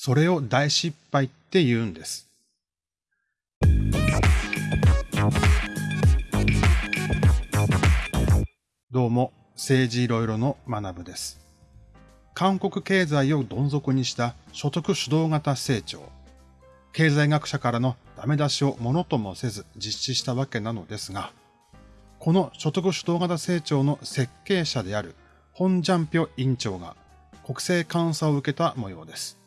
それを大失敗って言うんです。どうも、政治いろいろの学部です。韓国経済をどん底にした所得主導型成長。経済学者からのダメ出しをものともせず実施したわけなのですが、この所得主導型成長の設計者であるホン・ジャンピョ委員長が国政監査を受けた模様です。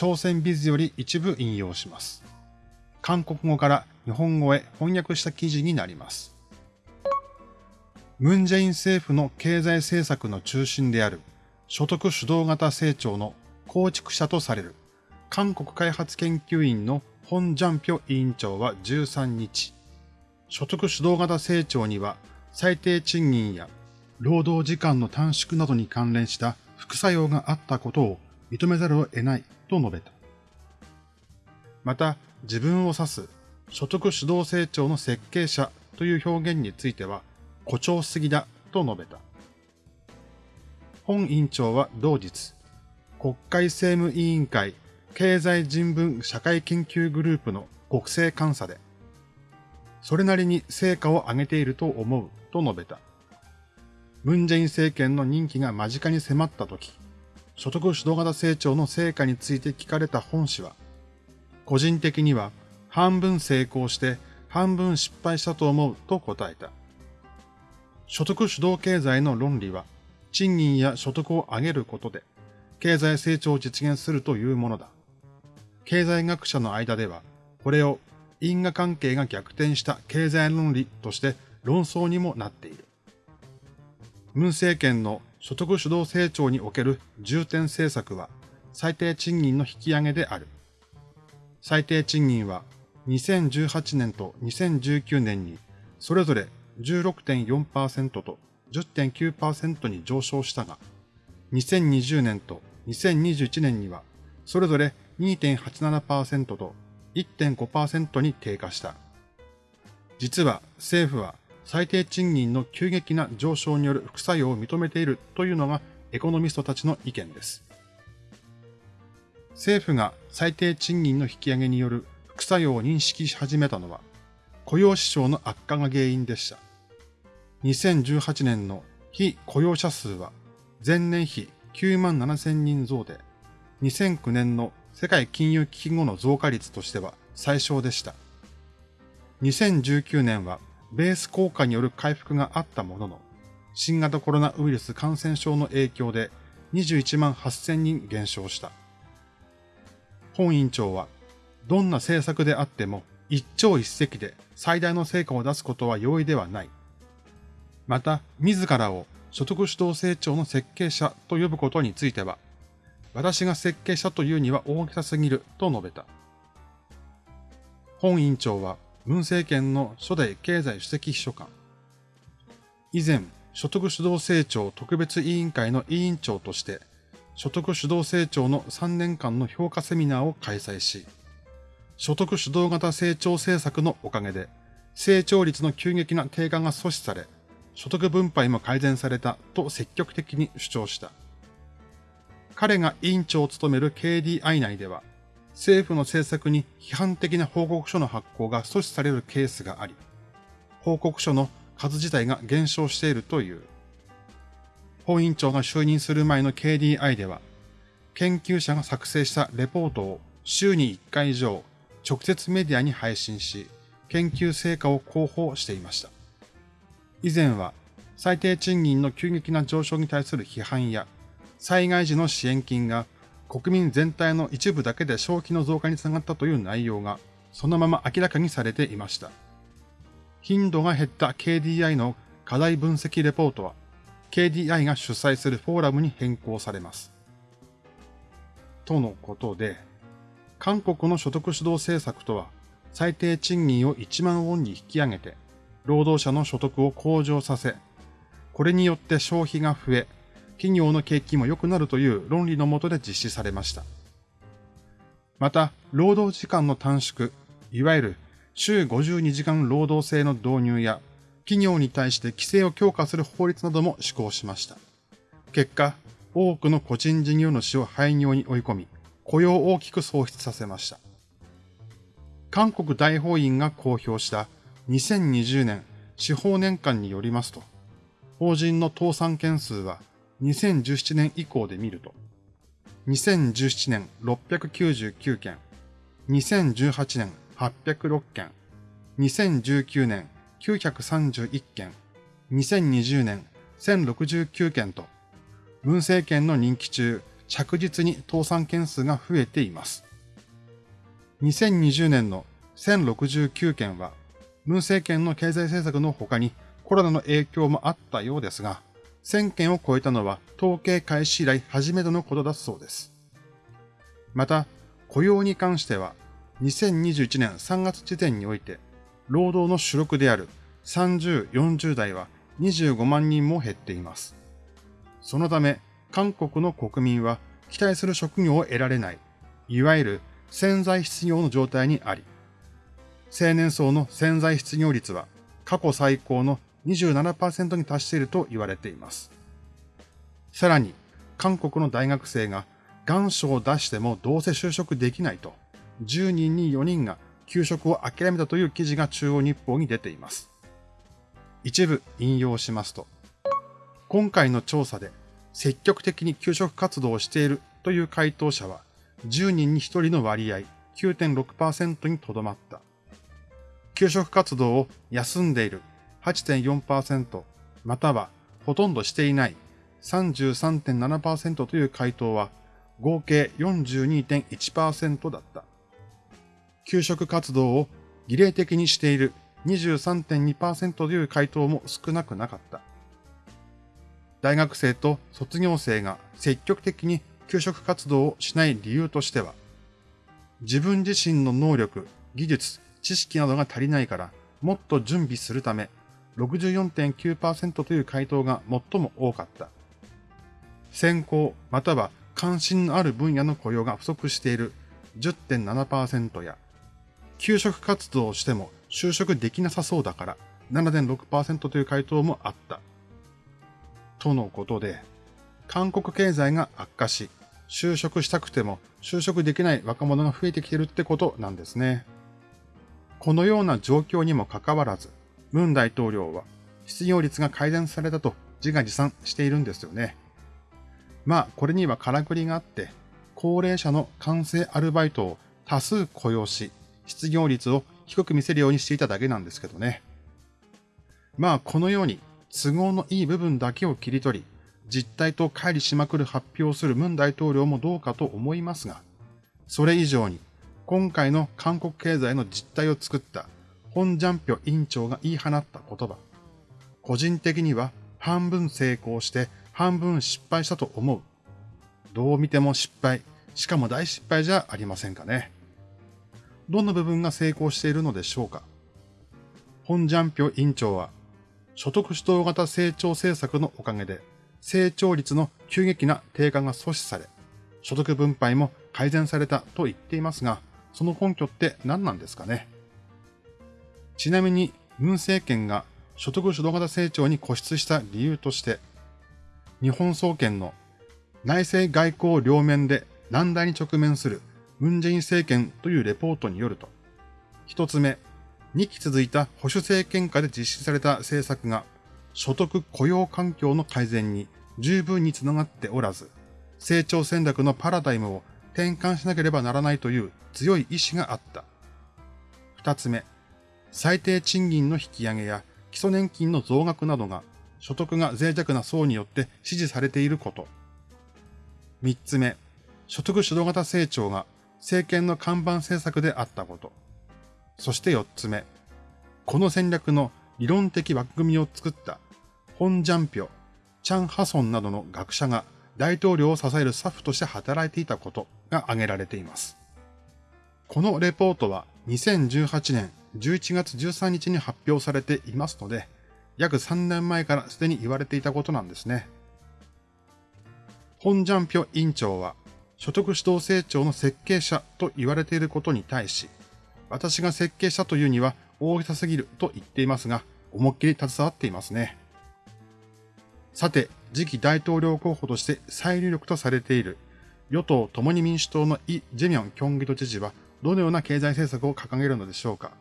朝鮮ビズより一部引用します。韓国語から日本語へ翻訳した記事になります。ムンジェイン政府の経済政策の中心である所得主導型成長の構築者とされる韓国開発研究院のホン・ジャンピョ委員長は13日、所得主導型成長には最低賃金や労働時間の短縮などに関連した副作用があったことを認めざるを得ないと述べた。また、自分を指す所得主導成長の設計者という表現については誇張すぎだと述べた。本委員長は同日、国会政務委員会経済人文社会研究グループの国政監査で、それなりに成果を上げていると思うと述べた。ムンジェイン政権の任期が間近に迫った時、所得主導型成長の成果について聞かれた本氏は、個人的には半分成功して半分失敗したと思うと答えた。所得主導経済の論理は、賃金や所得を上げることで、経済成長を実現するというものだ。経済学者の間では、これを因果関係が逆転した経済論理として論争にもなっている。ムン政権の所得主導成長における重点政策は最低賃金の引き上げである。最低賃金は2018年と2019年にそれぞれ16.4%と10.9%に上昇したが、2020年と2021年にはそれぞれ2.87%と1.5%に低下した。実は政府は最低賃金の急激な上昇による副作用を認めているというのがエコノミストたちの意見です。政府が最低賃金の引き上げによる副作用を認識し始めたのは雇用市場の悪化が原因でした。2018年の非雇用者数は前年比9万7千人増で2009年の世界金融危機後の増加率としては最小でした。2019年はベース効果による回復があったものの、新型コロナウイルス感染症の影響で21万8000人減少した。本委員長は、どんな政策であっても一朝一夕で最大の成果を出すことは容易ではない。また、自らを所得主導成長の設計者と呼ぶことについては、私が設計者というには大げさすぎると述べた。本委員長は、文政権の初代経済主席秘書官。以前、所得主導成長特別委員会の委員長として、所得主導成長の3年間の評価セミナーを開催し、所得主導型成長政策のおかげで、成長率の急激な低下が阻止され、所得分配も改善されたと積極的に主張した。彼が委員長を務める KDI 内では、政府の政策に批判的な報告書の発行が阻止されるケースがあり、報告書の数自体が減少しているという。本委員長が就任する前の KDI では、研究者が作成したレポートを週に1回以上直接メディアに配信し、研究成果を広報していました。以前は最低賃金の急激な上昇に対する批判や災害時の支援金が国民全体の一部だけで消費の増加につながったという内容がそのまま明らかにされていました。頻度が減った KDI の課題分析レポートは KDI が主催するフォーラムに変更されます。とのことで、韓国の所得主導政策とは最低賃金を1万ウォンに引き上げて、労働者の所得を向上させ、これによって消費が増え、企業の景気も良くなるという論理のもとで実施されました。また、労働時間の短縮、いわゆる週52時間労働制の導入や、企業に対して規制を強化する法律なども施行しました。結果、多くの個人事業主を廃業に追い込み、雇用を大きく喪失させました。韓国大法院が公表した2020年司法年間によりますと、法人の倒産件数は2017年以降で見ると、2017年699件、2018年806件、2019年931件、2020年1069件と、文政権の任期中、着実に倒産件数が増えています。2020年の1069件は、文政権の経済政策の他にコロナの影響もあったようですが、1000件を超えたのは統計開始以来初めてのことだそうです。また、雇用に関しては、2021年3月時点において、労働の主力である30、40代は25万人も減っています。そのため、韓国の国民は期待する職業を得られない、いわゆる潜在失業の状態にあり、青年層の潜在失業率は過去最高の27%に達していると言われています。さらに、韓国の大学生が願書を出してもどうせ就職できないと、10人に4人が給食を諦めたという記事が中央日報に出ています。一部引用しますと、今回の調査で積極的に給食活動をしているという回答者は10人に1人の割合9.6%にとどまった。給食活動を休んでいる8.4%またはほとんどしていない33.7%という回答は合計42.1%だった。給食活動を儀礼的にしている23.2%という回答も少なくなかった。大学生と卒業生が積極的に給食活動をしない理由としては、自分自身の能力、技術、知識などが足りないからもっと準備するため64.9%という回答が最も多かった。専攻または関心のある分野の雇用が不足している10.7%や、給食活動をしても就職できなさそうだから7.6%という回答もあった。とのことで、韓国経済が悪化し、就職したくても就職できない若者が増えてきてるってことなんですね。このような状況にもかかわらず、ムン大統領は失業率が改善されたと自画自賛しているんですよね。まあ、これにはからくりがあって、高齢者の完成アルバイトを多数雇用し、失業率を低く見せるようにしていただけなんですけどね。まあ、このように都合のいい部分だけを切り取り、実態と乖離しまくる発表をするムン大統領もどうかと思いますが、それ以上に今回の韓国経済の実態を作ったホン・ジャンピョ委員長が言い放った言葉。個人的には半分成功して半分失敗したと思う。どう見ても失敗、しかも大失敗じゃありませんかね。どの部分が成功しているのでしょうか。ホン・ジャンピョ委員長は、所得主導型成長政策のおかげで、成長率の急激な低下が阻止され、所得分配も改善されたと言っていますが、その根拠って何なんですかねちなみに、文政権が所得主導型成長に固執した理由として、日本総研の内政外交両面で難題に直面する文在寅政権というレポートによると、一つ目、2期続いた保守政権下で実施された政策が所得雇用環境の改善に十分につながっておらず、成長戦略のパラダイムを転換しなければならないという強い意志があった。二つ目、最低賃金の引き上げや基礎年金の増額などが所得が脆弱な層によって支持されていること。三つ目、所得主導型成長が政権の看板政策であったこと。そして四つ目、この戦略の理論的枠組みを作ったホン・ジャンピョ、チャン・ハソンなどの学者が大統領を支えるスタッフとして働いていたことが挙げられています。このレポートは2018年11月13日に発表されていますので、約3年前からすでに言われていたことなんですね。本ジャンピョ委員長は、所得主導成長の設計者と言われていることに対し、私が設計したというには大げさすぎると言っていますが、思いっきり携わっていますね。さて、次期大統領候補として最有力とされている与党共に民主党のイ・ジェミョン京畿道知事はどのような経済政策を掲げるのでしょうか。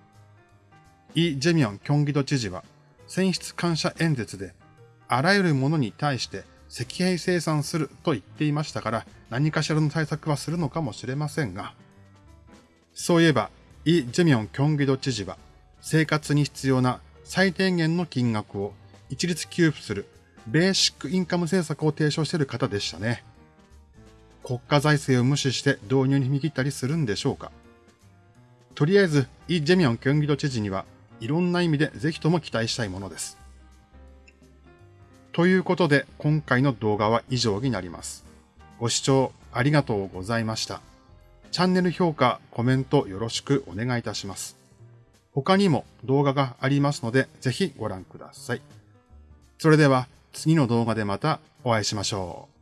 イ・ジェミョン京畿道知事は選出感謝演説であらゆるものに対して石兵生産すると言っていましたから何かしらの対策はするのかもしれませんが、そういえばイ・ジェミョン京畿道知事は生活に必要な最低限の金額を一律給付するベーシックインカム政策を提唱している方でしたね。国家財政を無視して導入に踏み切ったりするんでしょうかとりあえず、イ・ジェミョン京畿道知事にはいろんな意味でぜひとも期待したいものです。ということで、今回の動画は以上になります。ご視聴ありがとうございました。チャンネル評価、コメントよろしくお願いいたします。他にも動画がありますので、ぜひご覧ください。それでは次の動画でまたお会いしましょう。